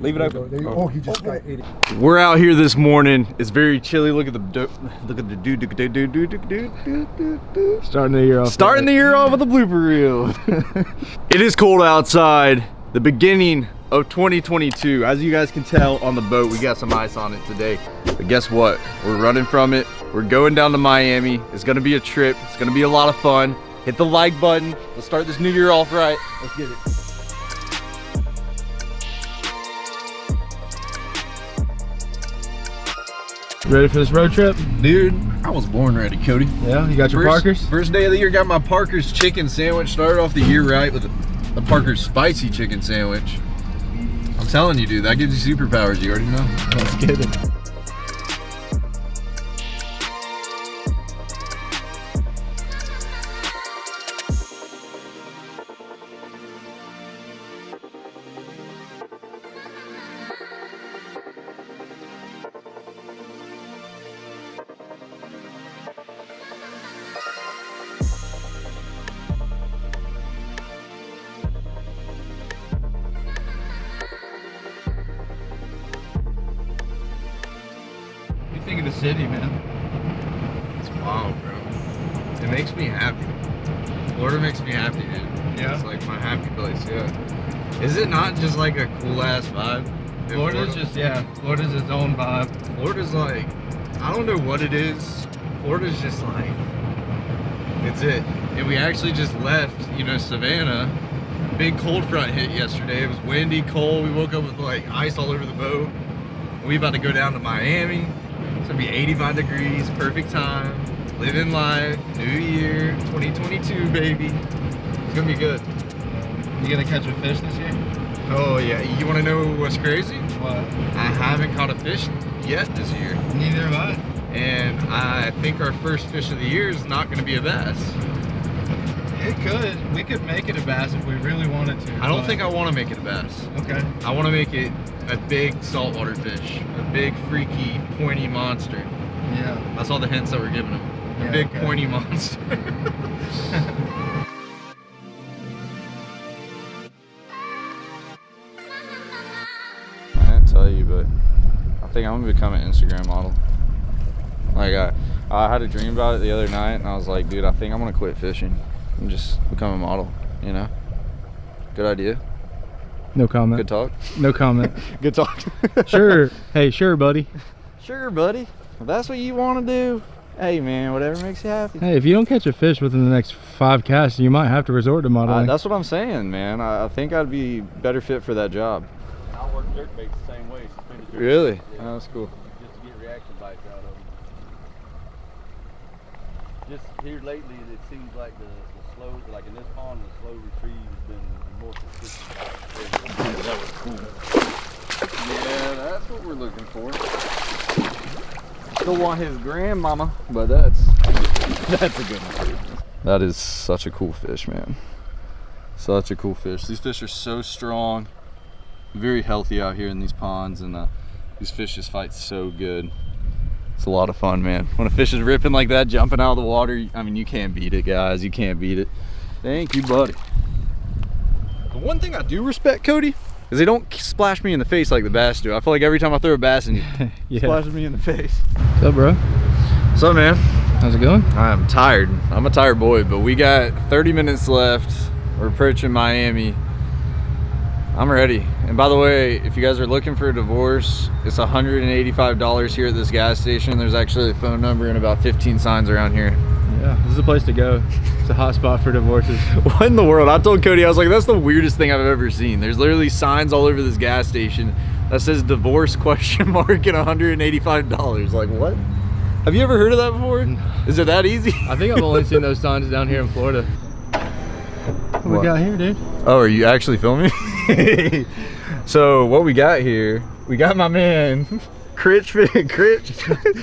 Leave it open. Oh. oh, he just got ate it. We're out here this morning. It's very chilly. Look at the look at the dude dude dude dude dude dude dude. Starting the year off. Starting the year off with a blooper reel. it is cold outside. The beginning of 2022. As you guys can tell on the boat, we got some ice on it today. But guess what? We're running from it. We're going down to Miami. It's gonna be a trip. It's gonna be a lot of fun. Hit the like button. Let's start this new year off right. Let's get it. Ready for this road trip? Dude, I was born ready, Cody. Yeah, you got your first, Parkers? First day of the year, got my Parker's chicken sandwich. Started off the year right with the Parker's spicy chicken sandwich. I'm telling you, dude, that gives you superpowers. You already know. Let's get it. City, man? It's wild, bro. It makes me happy. Florida makes me happy, dude. Yeah? It's like my happy place, yeah. Is it not just like a cool ass vibe? Florida's Florida? just, yeah, Florida's its own vibe. Florida's like, I don't know what it is. Florida's just like, it's it. And we actually just left, you know, Savannah. Big cold front hit yesterday. It was windy, cold. We woke up with like ice all over the boat. We about to go down to Miami. It's gonna be 85 degrees, perfect time. Living life, new year, 2022, baby. It's gonna be good. You gonna catch a fish this year? Oh yeah, you wanna know what's crazy? What? I haven't caught a fish yet this year. Neither have I. and I think our first fish of the year is not going to be a bass. It could. We could make it a bass if we really wanted to. I don't but- think I want to make it a bass. Okay. I want to make it a big saltwater fish, a big freaky pointy monster. Yeah. That's all the hints that we're giving him. A Yeah, big okay. pointy monster. I didn't tell you, but I think I'm gonna become an Instagram model. Like I, I had a dream about it the other night, and I was like, dude, I think I'm gonna quit fishing and just become a model. You know? Good idea. No comment. Good talk. No comment. Good talk. sure. Hey, sure, buddy. Sure, buddy. If that's what you want to do, hey man, whatever makes you happy. Hey, if you don't catch a fish within the next five casts, you might have to resort to Uh, modeling. that's what I'm saying, man. I, I think I'd be better fit for that job. I work dirt baits the same way. Suspended Really? yeah, Oh, that's cool. Just to get reaction bites out of them. Just here lately, it seems like the, the slow, like in this pond, the slow retrieve has been more consistent. That was cool. Yeah, that's what we're looking for. Still want his grandmama, but that's that's a good one. That is such a cool fish, man. Such a cool fish. These fish are so strong, very healthy out here in these ponds, and uh, these fish just fight so good. It's a lot of fun, man. When a fish is ripping like that, jumping out of the water, I mean, you can't beat it, guys. You can't beat it. Thank you, buddy. The one thing I do respect, Cody, is they don't splash me in the face like the bass do. I feel like every time I throw a bass and yeah. splashes me in the face. What's up, bro? What's up, man, How's it going? I'm tired. I'm a tired boy, but we got 30 minutes left. We're approaching Miami. I'm ready. And by the way, if you guys are looking for a divorce, it's $185 here at this gas station. There's actually a phone number and about 15 signs around here. Yeah, this is a place to go. It's a hot spot for divorces. What in the world? I told Cody, I was like, that's the weirdest thing I've ever seen. There's literally signs all over this gas station that says divorce question mark and $185. Like, what? Have you ever heard of that before? Is it that easy? I think I've only seen those signs down here in Florida. What, What? we got here, dude? Oh, are you actually filming? So what we got here, we got my man, Critch, Critch,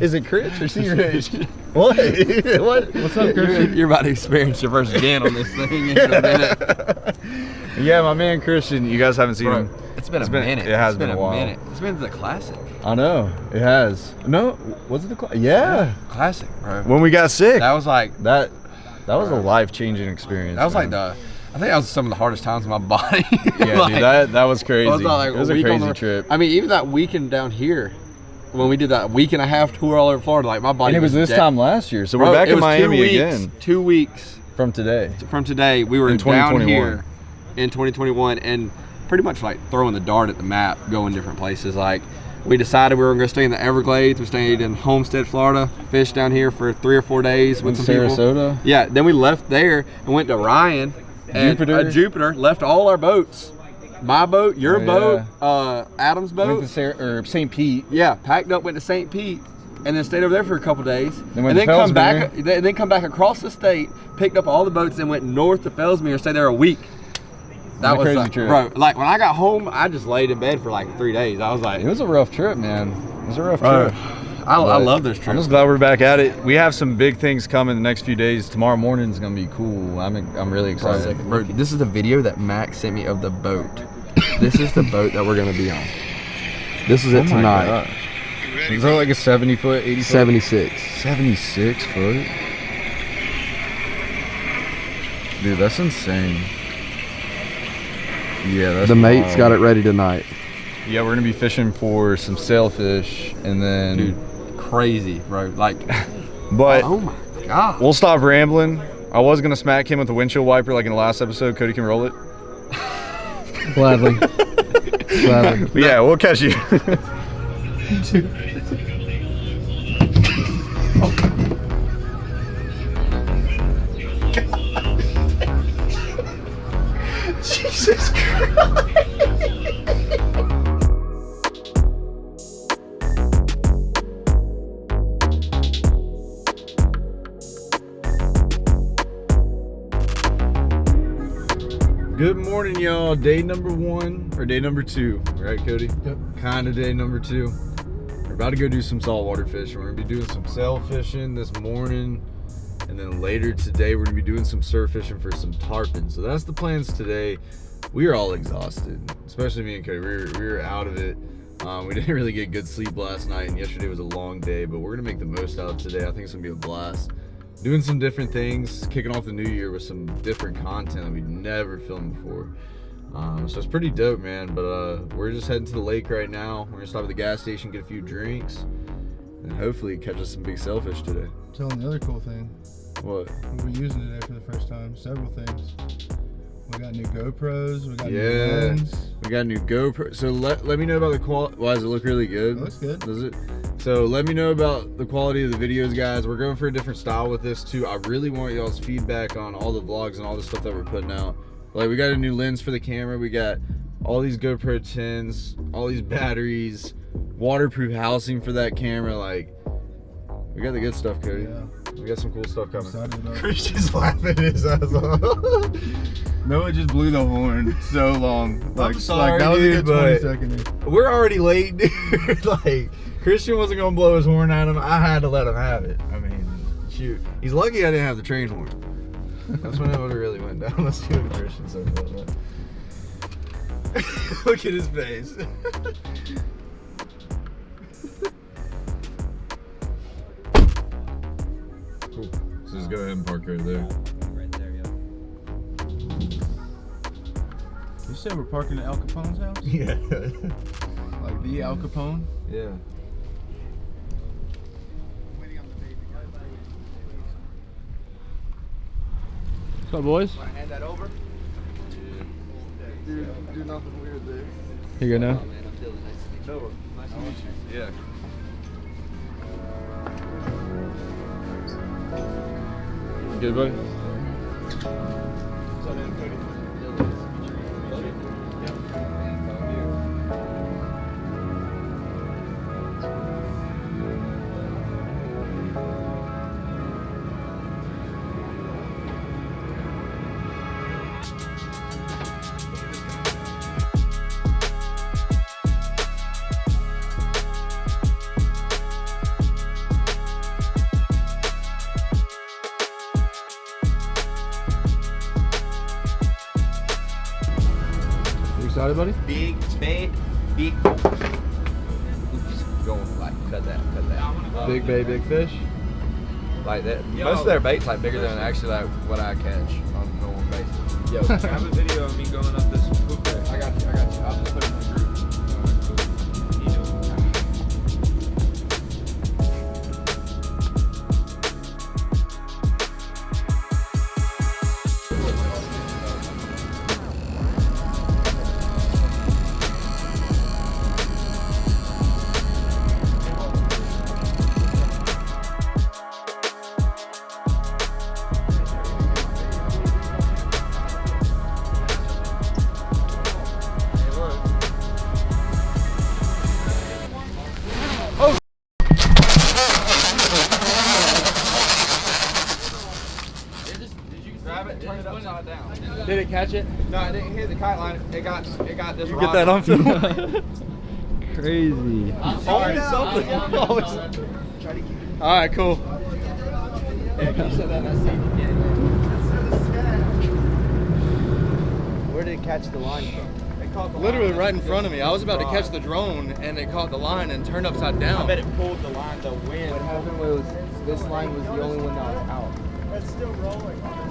is it Critch or Sea Rich? what? what? What's up, You're, you're about to experience your first again on this thing in a minute. yeah, my man Christian, you guys haven't seen Bro, him. it's been a It's been- minute. it has It's been a while. minute. It's been the classic. I know, it has. No, was it the cl- Yeah. Classic, bro. When we got sick. That was like that that was a life-changing experience. that was like the I think that was some of the hardest times in my body. Yeah, Like, dude, that that was crazy. I was like, it was a on crazy the- trip. I mean, even that weekend down here, when we did that week and a half tour all over Florida, like my body And it was this dead. time last year, so Bro, we're back in was two Miami weeks- again Two weeks from today. from today, we were In down 2021. here in 2021 and pretty much like throwing the dart at the map, going different places. Like we decided we were going to stay in the Everglades. We stayed in Homestead, Florida, fished down here for three or four days with In some people. Sarasota. Yeah, then we left there and went to Ryan. And, Jupiter. uh, Jupiter left all our boats. My boat, your Oh, boat, uh, Adam's Went boat. to Sar- or St. Pete. Yeah, packed up, went to St. Pete, and then stayed over there for a couple days, Then and then to come back, Fellsmere. then then come back across the state, picked up all the boats, and went north to Fellsmere and stayed there a week. That a was crazy like, trip. bro. Like when I got home, I just laid in bed for like three days. I was like, It was a rough trip, man. It was a rough Bro, trip. I, I love this trip. I'm just glad we're back at it. We have some big things coming the next few days. Tomorrow morning is gonna be cool. I'm I'm really excited. Bro, this is the video that Max sent me of the boat. this is the boat that we're gonna be on. This is Oh it my tonight. Is that like a 70 foot, 80 foot? 76. 76 foot? Dude, that's insane. Yeah, that's The mate's wild. got it ready tonight. Yeah, we're gonna be fishing for some sailfish and then Dude, crazy, bro. Like, but oh my god. we'll stop rambling. I was gonna smack him with the windshield wiper like in the last episode. Cody can roll it. Gladly. Gladly. But yeah, we'll catch you. Good morning, y'all. Day number one or day number two, right, Cody? Yep. Kind of day number two. We're about to go do some saltwater fishing. We're gonna be doing some sail fishing this morning, and then later today we're gonna be doing some surf fishing for some tarpon. So that's the plans today. We are all exhausted, especially me and Cody. We were, we were out of it. Um, we didn't really get good sleep last night, and yesterday was a long day. But we're gonna make the most out of today. I think it's gonna be a blast doing some different things, kicking off the new year with some different content that we've never filmed before. Um, so it's pretty dope, man. But uh, we're just heading to the lake right now. We're gonna stop at the gas station, get a few drinks, and hopefully catch us some big sailfish today. Tell them the other cool thing. What? We're using today for the first time. Several things. We got new GoPros. We got new Yeah. lens. We got new GoPro. So let, let me know about the quality. Why does it look really good? It looks good. Does it? So let me know about the quality of the videos, guys. We're going for a different style with this too. I really want y'all's feedback on all the vlogs and all the stuff that we're putting out. Like we got a new lens for the camera. We got all these GoPro 10s, all these batteries, waterproof housing for that camera. Like we got the good stuff, Cody. Yeah. We got some cool stuff coming. Excited about it. Christian's laughing his ass off. Noah just blew the horn so long. Like, sorry, like that was dude, a good 20 seconds. We're already late, dude. like Christian wasn't gonna blow his horn at him. I had to let him have it. I mean, shoot. He's lucky I didn't have the train horn. That's when it would have really went down. Let's see what Christian says about that. Look at his face. cool. So just go ahead and park right there. Right there, yeah. You said we're parking at Al Capone's house? Yeah. Like the Al Capone? yeah. What's up, boys? Hand that over. Do, do nothing weird there. Here you go now. Noah, nice to meet you. Yeah. Good, buddy. You excited, buddy? Big, bait, big. Oops. Going like cut that, cut that. Big bay, big fish. Like that. Most of their baits like bigger than actually like what I catch on a normal basis. Yo, grab a video of me going up this hook. I got you, I got you. Turn it upside down. Did it catch it? No, I didn't hit the kite line. It got, it got this. You get that on film? Crazy. Always oh, something. Always. All right, cool. Where did it catch the line from? Literally right in front of me. I was about to catch the drone, and it caught the line and turned upside down. I bet it pulled the line, the wind. What happened was this line was the only one that was out. No.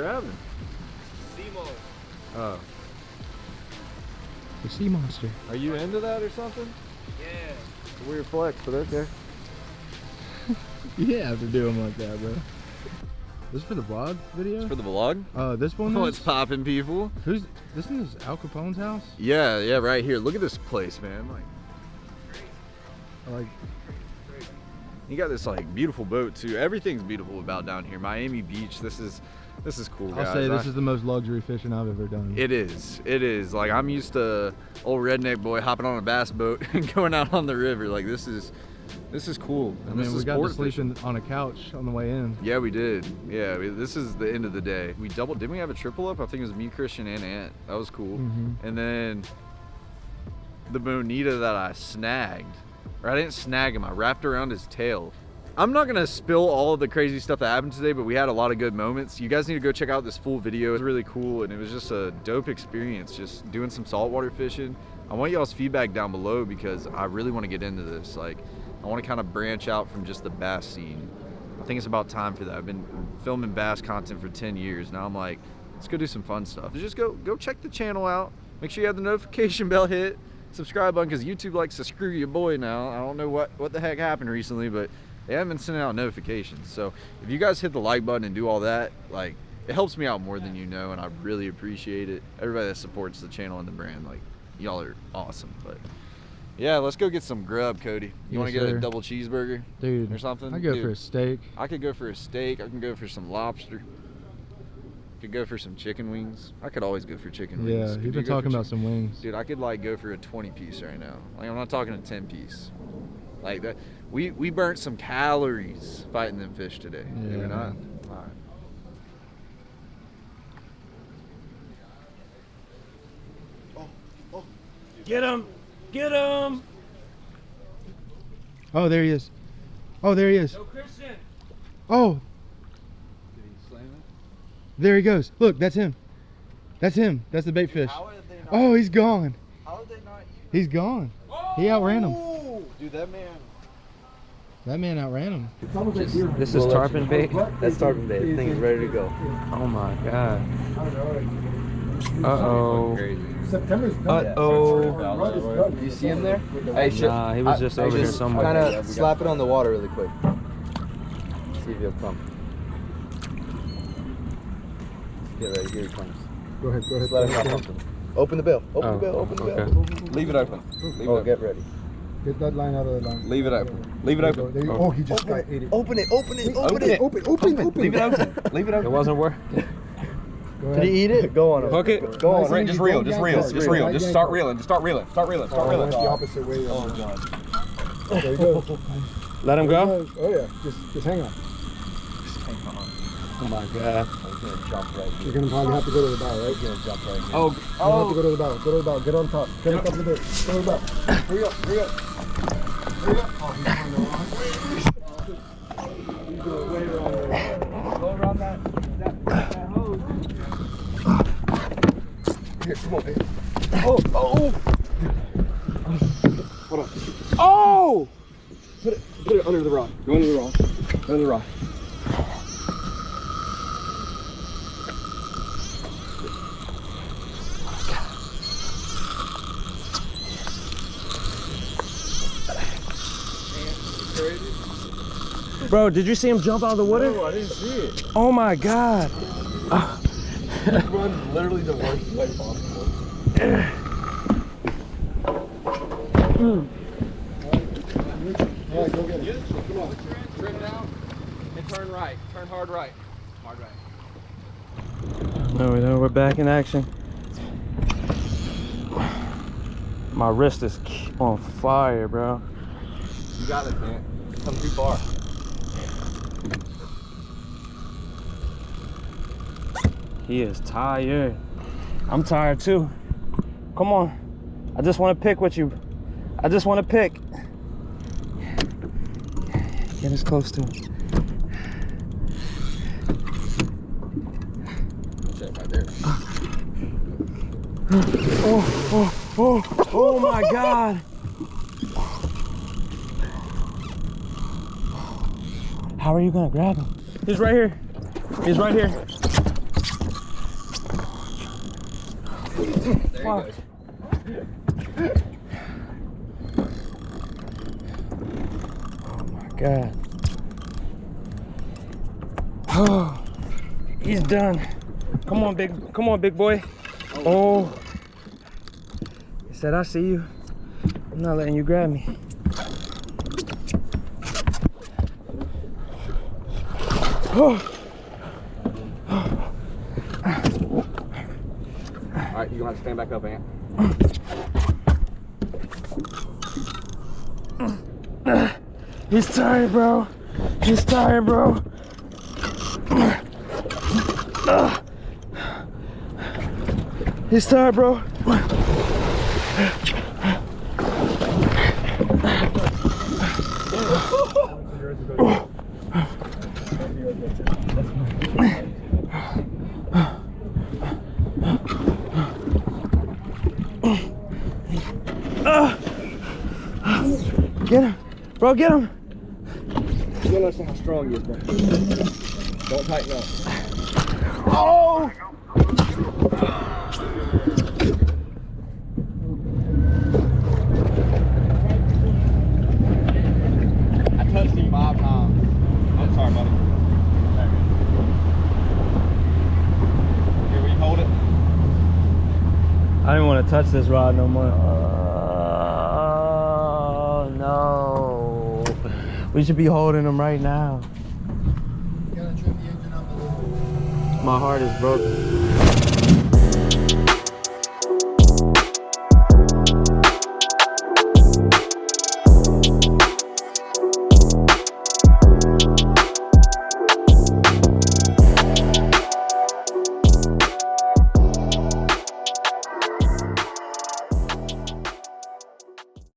What are you grabbing? Oh. The sea monster. Are you into that or something? Yeah. Weird flex, but okay. You didn't have to do them like that, bro. This is for the vlog video? For the vlog? uh, this one Oh, is? it's popping, people. Who's, this one is Al Capone's house? Yeah, yeah, right here. Look at this place, man. Like, I like, you got this like beautiful boat too. Everything's beautiful about down here. Miami Beach. This is, this is cool, I'll guys. say this I- is the most luxury fishing I've ever done. It is. It is. Like I'm used to old redneck boy hopping on a bass boat and going out on the river. Like this is, this is cool. I And this mean, we is got to sport sleep in, on a couch on the way in. Yeah, we did. Yeah, we, this is the end of the day. We doubled. Didn't we have a triple up? I think it was me, Christian, and Ant. That was cool. Mhm. And then the bonita that I snagged, or I didn't snag him. I wrapped around his tail. I'm not gonna spill all of the crazy stuff that happened today, but we had a lot of good moments. You guys need to go check out this full video. It was really cool, and it was just a dope experience, just doing some saltwater fishing. I want y'all's feedback down below because I really want to get into this. Like, I want to kind of branch out from just the bass scene. I think it's about time for that. I've been filming bass content for 10 years. Now I'm like, let's go do some fun stuff. Just go go check the channel out. Make sure you have the notification bell hit, subscribe button, because YouTube likes to screw your boy now. I don't know what, what the heck happened recently, but they haven't been sending out notifications. So if you guys hit the like button and do all that, like it helps me out more than you know, and I really appreciate it. Everybody that supports the channel and the brand, like y'all are awesome. But yeah, let's go get some grub, Cody. You want to get sir. a double cheeseburger? Dude, Or something? I go Dude. for a steak. I could go for a steak. I can go for some lobster. I could go for some chicken wings. I could always go for chicken Yeah, wings. you've Could been talking about some wings. Dude, I could like go for a 20 piece right now. Like I'm not talking a 10 piece. Like that. We we burnt some calories fighting them fish today. Did we Yeah. not? All right. Get him! Get him! Oh, there he is. Oh, there he is. Christian! Oh, He there he goes. Look, that's him. That's him. That's the bait fish. Oh, he's gone. How did they not He's gone. He oh! outran him. Dude, that man. That man outran him. This is tarpon bait? That's tarpon bait. The thing's ready to go. Oh my god. Uh oh. Uh oh. You see him there? Hey, shit. Nah, he was just over here somewhere. Kind of slap it on the water really quick. See if he'll come. Get ready. Here he comes. Go ahead, go Just let him know. Open the bill. Open Oh, the bill. Open the okay. bill. Leave it open. Leave Oh, it get ready. Get that line out of the line. Leave it open. Leave it open. There you, oh, oh he just got ate it. Open it. Open it. Open, Open it. it. Open, open, open. Leave it open. Leave it It wasn't worth. Go Did he eat it? Go on. Hook it. Go on. Right, just reel. Just reel. Just reel. Just start reeling. Just start reeling. Start reeling. Start oh, reeling. opposite way. Oh, God. There he goes. Let him go. Oh, yeah. Just, just hang on. Oh my god. You're gonna probably have to go to the bow, right? You're gonna jump right here. Oh, You have to go to the oh. bow. Go to the bow. Get on top. Get on top of the boat. Go to the bow. Hurry up. Hurry up. Here, come on, baby. Oh, oh. Oh! Hold on. Oh! Put it, put it under the rock. Go under the rock. Under the rock. Bro, did you see him jump out of the water? No, I didn't see it. Oh my god. He runs literally the worst way possible. Yeah, go get it. Come on. Trim down and turn right. Turn hard right. Hard right. No, we know we're back in action. My wrist is on fire, bro. You got it, man. Come too far. He is tired. I'm tired too. Come on. I just want to pick with you. I just want to pick. Get as close to him. Check right there. Oh, oh, oh, oh my God. How are you gonna grab him? He's right here. He's right here. There you go. Oh God. Oh, he's done. Come on, big. Come on, big boy. Oh. He said, "I see you. I'm not letting you grab me." Oh, All right, you're gonna have to stand back up, Ant. he's tired, bro. He's tired, bro. He's tired, bro. Get him. Bro, get him. You don't understand how strong he is, bro. Don't tighten up. Oh! I touched him five times. I'm sorry, buddy. Here, will you hold it? I didn't want to touch this rod no more. Uh, Oh, no. We should be holding them right now. Gotta trim the engine up a little. My heart is broken.